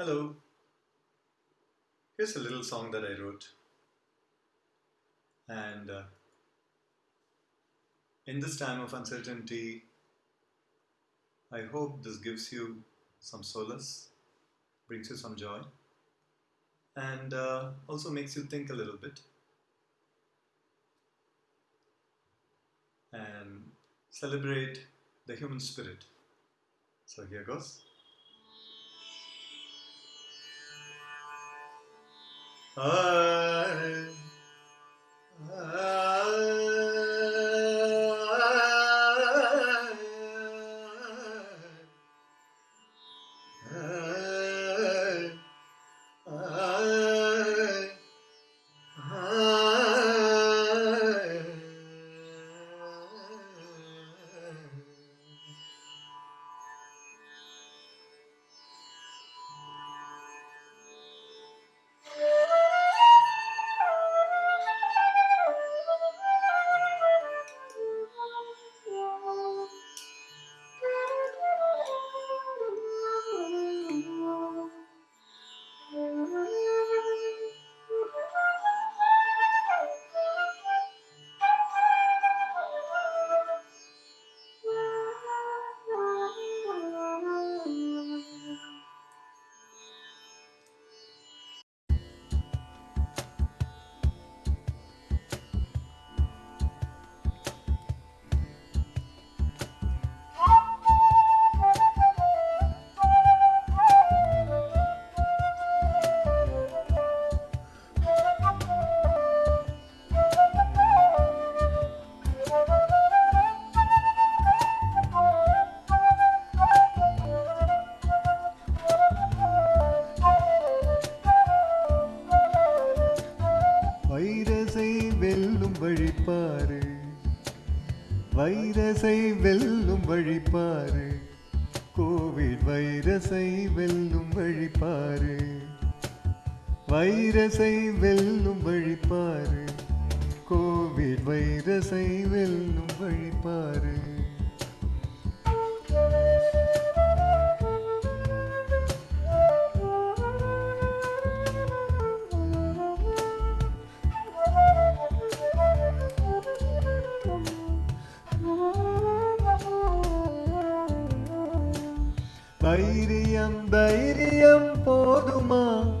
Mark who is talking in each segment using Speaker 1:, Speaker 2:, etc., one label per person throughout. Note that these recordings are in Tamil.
Speaker 1: Hello. Here's a little song that I wrote. And uh, in this time of uncertainty, I hope this gives you some solace, brings you some joy, and uh, also makes you think a little bit. And celebrate the human spirit. So here goes. 哎。
Speaker 2: வைரஸை வெல்லும் வழிபாரு கோவிட் வைரஸை வெல்லும் வழிபாரு வைரஸை வெல்லும் வழிபாரு கோவிட் வைரஸை வெல்லும் வழிபாரு தைரியம் தைரியம் போதுமா?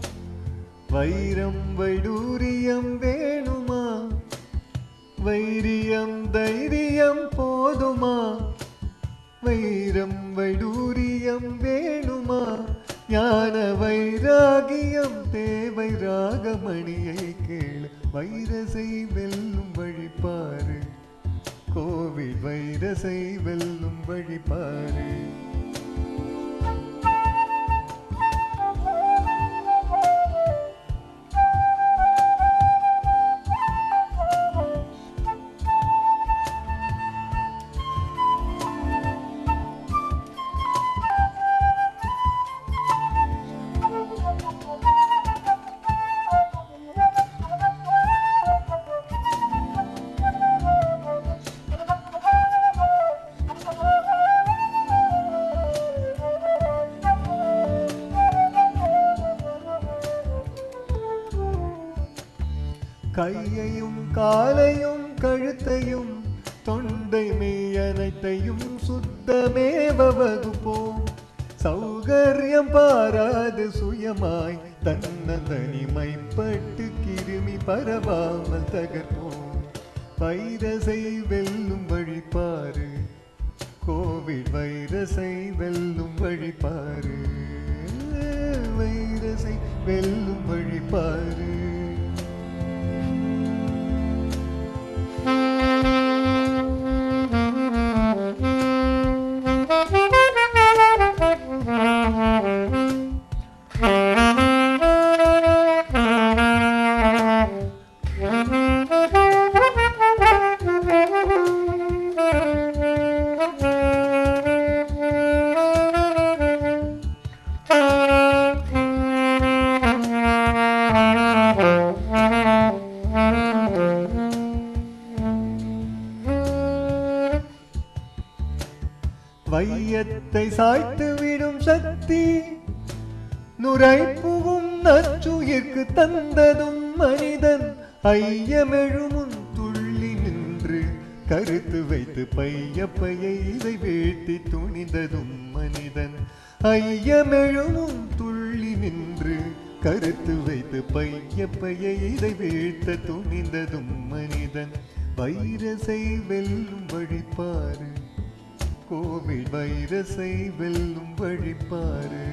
Speaker 2: வைரம் வைடூரியம் வேணுமா? வைரியம் தைரியம் போதுமா? வைரம் வைடூரியம் வேணுமா? ஞான வைராகியம் தேவை ராகமணியை கேளு. வைரசை வெல்லும் வழிபாரு கோவில் வைரசை வெல்லும் வழிபாரு கையையும் காலையும் கழுத்தையும் தொண்டை மெய் அனைத்தையும் சுத்தமேவ வகுப்போம் சௌகரியம் பாராது சுயமாய் தன்னந்தனிமைப்பட்டு கிருமி பரவாமல் தகர்ப்போம். வைரசை வெல்லும் வழிபாறு. கோவிட் வைரசை வெல்லும் வழிபாறு. வைரசை வெல்லும் வழிபாறு. வையத்தை சாய்த்து விடும் சக்தி நுரை புகும் நச்சுயிர்க்கு தந்ததும் மனிதன் ஐயமெழுமுன் துள்ளி நின்று கருத்து வைத்து பைய பையை இதை வீழ்த்தி துணிந்ததும் மனிதன் ஐயமெழுமும் துள்ளி நின்று கருத்து வைத்து பைய பைய இதை வீழ்த்த துணிந்ததும் மனிதன். வைரசை வெல்லும் வழிபாரு கோவில் வைரசை வெல்லும் வழிபாரு